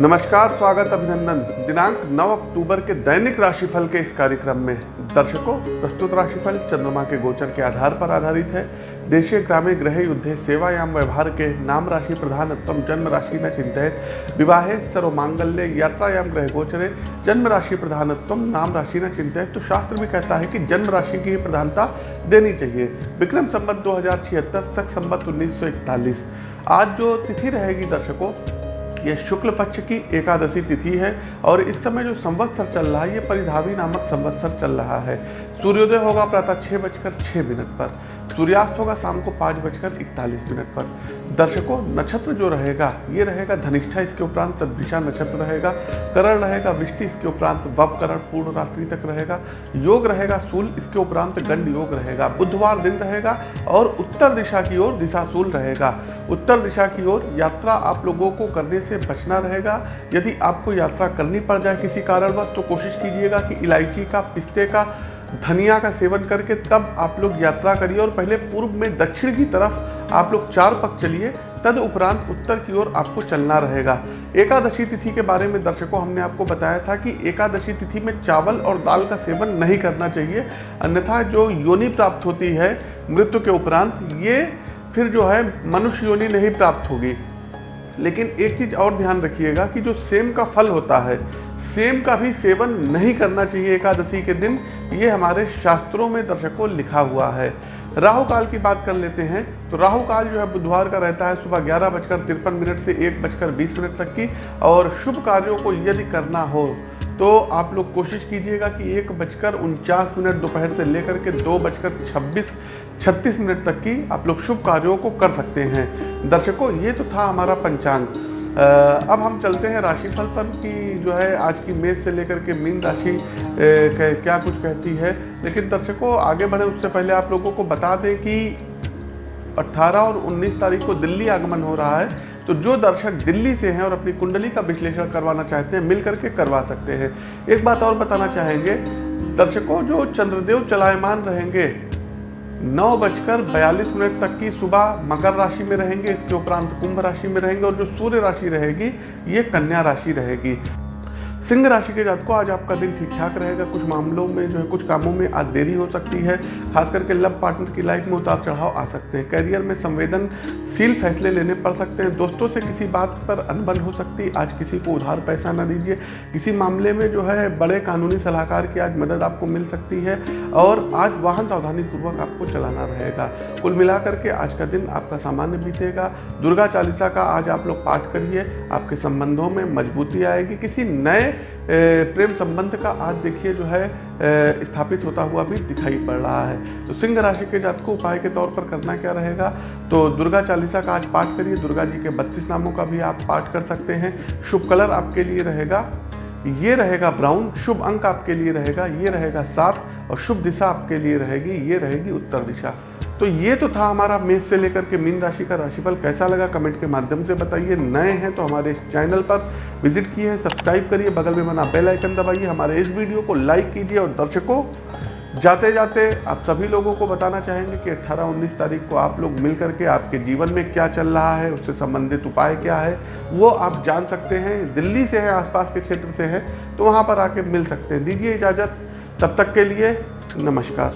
नमस्कार, स्वागत अभिनंदन। दिनांक 9 अक्टूबर के दैनिक राशिफल के इस कार्यक्रम में दर्शकों, प्रस्तुत राशिफल चंद्रमा के गोचर के आधार पर आधारित है। देशीय ग्रामीण ग्रह युद्धे, सेवायाम व्यवहार के नाम राशि प्रधानत्म जन्म राशि न चिंतित। विवाहे सर्व मांगल्य यात्रायाम ग्रह गोचरे, जन्म राशि प्रधानत्म नाम राशि न चिंतित। तो शास्त्र भी कहता है कि जन्म राशि की प्रधानता देनी चाहिए। विक्रम संबत दो हज़ार छिहत्तर तक संबत उन्नीस आज जो तिथि रहेगी दर्शकों यह शुक्ल पक्ष की एकादशी तिथि है और इस समय जो संवत्सर चल रहा है, ये परिधावी नामक संवत्सर चल रहा है। सूर्योदय होगा प्रातः छः बजकर छः मिनट पर। सूर्यास्त होगा शाम को पाँच बजकर इकतालीस मिनट पर। दर्शकों, नक्षत्र जो रहेगा, ये रहेगा धनिष्ठा, इसके उपरांत सदभिषा नक्षत्र रहेगा, करण रहेगा, विष्टि, इसके उपरांत वप करण पूर्ण रात्रि तक रहेगा, योग रहेगा, सूल, इसके उपरांत गंड योग रहेगा। बुधवार दिन रहेगा और उत्तर दिशा की ओर दिशाशूल रहेगा। उत्तर दिशा की ओर यात्रा आप लोगों को करने से बचना रहेगा। यदि आपको यात्रा करनी पड़ जाए किसी कारणवश तो कोशिश कीजिएगा कि इलायची का, पिस्ते का धनिया का सेवन करके तब आप लोग यात्रा करिए और पहले पूर्व में दक्षिण की तरफ़ आप लोग चार पक चलिए, तद उपरांत उत्तर की ओर आपको चलना रहेगा। एकादशी तिथि के बारे में दर्शकों हमने आपको बताया था कि एकादशी तिथि में चावल और दाल का सेवन नहीं करना चाहिए, अन्यथा जो योनि प्राप्त होती है मृत्यु के उपरांत, ये फिर जो है मनुष्य योनि नहीं प्राप्त होगी। लेकिन एक चीज़ और ध्यान रखिएगा कि जो सेम का फल होता है, सेम का भी सेवन नहीं करना चाहिए एकादशी के दिन ये हमारे शास्त्रों में दर्शकों लिखा हुआ है। राहु काल की बात कर लेते हैं। तो राहु काल जो है बुधवार का रहता है सुबह ग्यारह बजकर तिरपन मिनट से एक बजकर बीस मिनट तक की और शुभ कार्यों को यदि करना हो तो आप लोग कोशिश कीजिएगा कि एक बजकर उनचास मिनट दोपहर से लेकर के दो बजकर छब्बीस, छत्तीस मिनट तक की आप लोग शुभ कार्यों को कर सकते हैं। दर्शकों, ये तो था हमारा पंचांग। अब हम चलते हैं राशिफल पर कि जो है आज की मेष से लेकर के मीन राशि क्या कुछ कहती है। लेकिन दर्शकों, आगे बढ़े, उससे पहले आप लोगों को बता दें कि 18 और 19 तारीख को दिल्ली आगमन हो रहा है। तो जो दर्शक दिल्ली से हैं और अपनी कुंडली का विश्लेषण करवाना चाहते हैं मिल करके करवा सकते हैं। एक बात और बताना चाहेंगे, दर्शकों, जो चंद्रदेव चलायमान रहेंगे नौ बजकर बयालीस मिनट तक की सुबह मकर राशि में रहेंगे, इसके उपरांत कुंभ राशि में रहेंगे और जो सूर्य राशि रहेगी, ये कन्या राशि रहेगी। सिंह राशि के जातकों, आज आपका दिन ठीक ठाक रहेगा। कुछ मामलों में जो है, कुछ कामों में आज देरी हो सकती है। खास करके लव पार्टनर की लाइफ में उतार चढ़ाव आ सकते हैं। करियर में संवेदनशील फैसले लेने पड़ सकते हैं। दोस्तों से किसी बात पर अनबन हो सकती, आज किसी को उधार पैसा ना दीजिए। किसी मामले में जो है, बड़े कानूनी सलाहकार की आज मदद आपको मिल सकती है और आज वाहन सावधानी पूर्वक आपको चलाना रहेगा। कुल मिलाकर के आज का दिन आपका सामान्य बीतेगा। दुर्गा चालीसा का आज आप लोग पाठ करिए, आपके संबंधों में मजबूती आएगी। किसी नए प्रेम संबंध का आज देखिए जो है स्थापित होता हुआ भी दिखाई पड़ रहा है। तो सिंह राशि के जात को उपाय के तौर पर करना क्या रहेगा? तो दुर्गा चालीसा का आज पाठ करिए। दुर्गा जी के बत्तीस नामों का भी आप पाठ कर सकते हैं। शुभ कलर आपके लिए रहेगा, ये रहेगा ब्राउन। शुभ अंक आपके लिए रहेगा, ये रहेगा सात। और शुभ दिशा आपके लिए रहेगी, ये रहेगी उत्तर दिशा। तो ये तो था हमारा मेष से लेकर के मीन राशि का राशिफल। कैसा लगा? कमेंट के माध्यम से बताइए। नए हैं तो हमारे इस चैनल पर विज़िट किए हैं, सब्सक्राइब करिए, बगल में बना बेल आइकन दबाइए। हमारे इस वीडियो को लाइक कीजिए और दर्शकों जाते जाते आप सभी लोगों को बताना चाहेंगे कि 18-19 तारीख को आप लोग मिल करके आपके जीवन में क्या चल रहा है, उससे संबंधित उपाय क्या है, वो आप जान सकते हैं। दिल्ली से है, आसपास के क्षेत्र से है तो वहाँ पर आके मिल सकते हैं। दीजिए इजाज़त। तब तक के लिए नमस्कार।